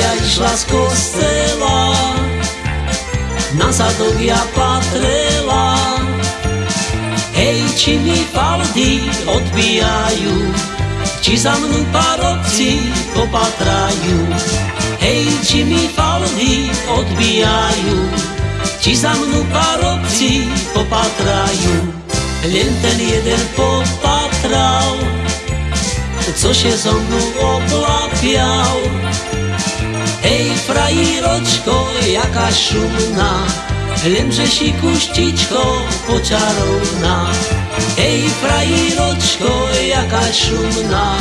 šla z kostela, na zadok ja patrela. Hej, či mi faldy odbijajú, či za mnou parobci popatrajú. Hej, či mi faldy odbijajú, či za mnou parobci popatrajú. Len ten jeden popatral, co się so mnou oblapiał. Ej, frajiroczko, jaka szumna, lemże si kuściczko poczarowna. Ej, frajiroczko, jaka szumna,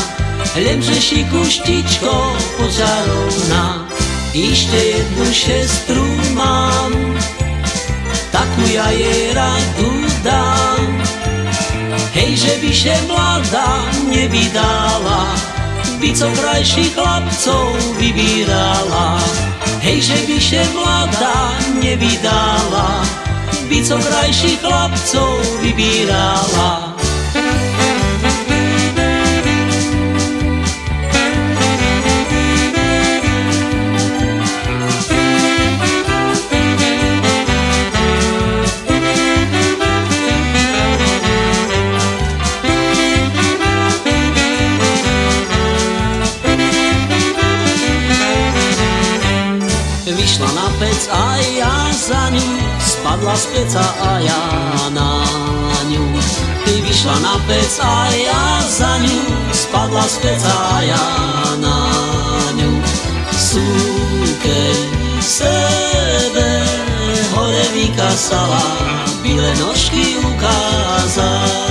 lemże si kuściczko poczarowna. Jeszcze jedną siostrę mam, taku ja jej radu dam. Hej, żeby się mlada nie widała, by co krajších chlapcov vybírala. Hej, že by še mladá nevydala, by co krajších chlapcov vybírala. Vyšla na pec a ja za ňu Spadla z peca a ja na ňu. Ty vyšla na pec a ja za ňu Spadla z peca a ja na ňu. Súkeň sebe hore vykasala Bíle nožky ukázala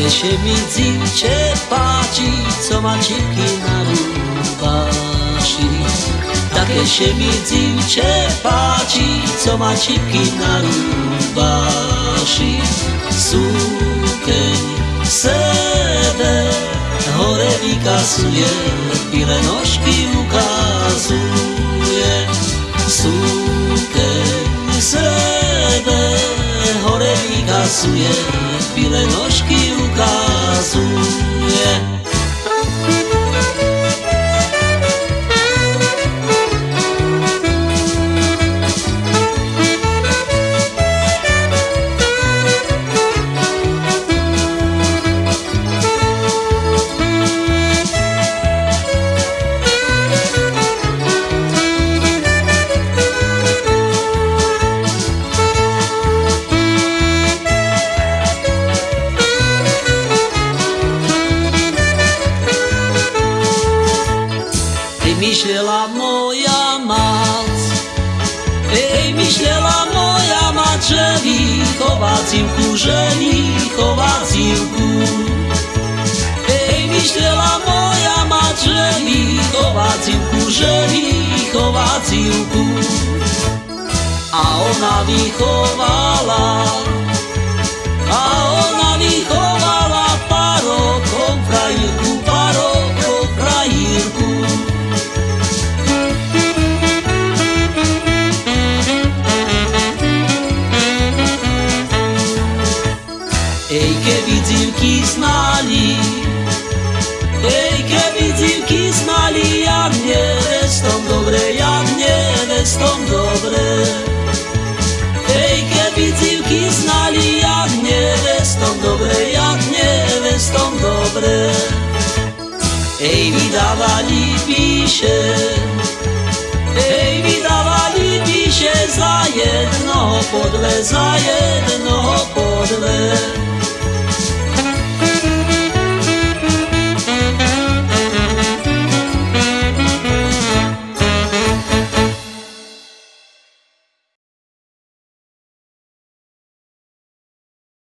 Také še mi dzivče páči, co má čipky na rúbaši. Také še mi dzivče páči, co má čipky na rúbaši. Súkeň sebe hore vykasuje, bíle nožky ukazuje. Súkeň sebe hore vykasuje, bíle nožky ukazuje. Moja mať, ej, myšľela moja mať, že vychová cívku. Ej, myšľela moja mať, že vychová cívku, že vychová cívku. A ona vychovala, a ona Ej, keby dzivky znali, ej, keby dzivky znali, jak nevestom dobre, jak nevestom dobre. Ej, keby dzivky znali, jak nevestom dobre, jak nevestom dobre. Ej, vydávali píše, ej, vydávali píše za jednoho podle, za jednoho podle.